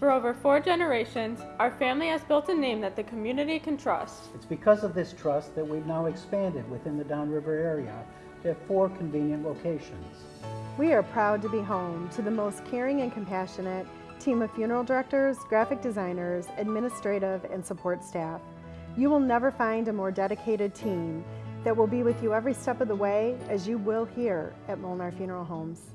For over four generations, our family has built a name that the community can trust. It's because of this trust that we've now expanded within the downriver area to have four convenient locations. We are proud to be home to the most caring and compassionate team of funeral directors, graphic designers, administrative, and support staff. You will never find a more dedicated team that will be with you every step of the way as you will here at Molnar Funeral Homes.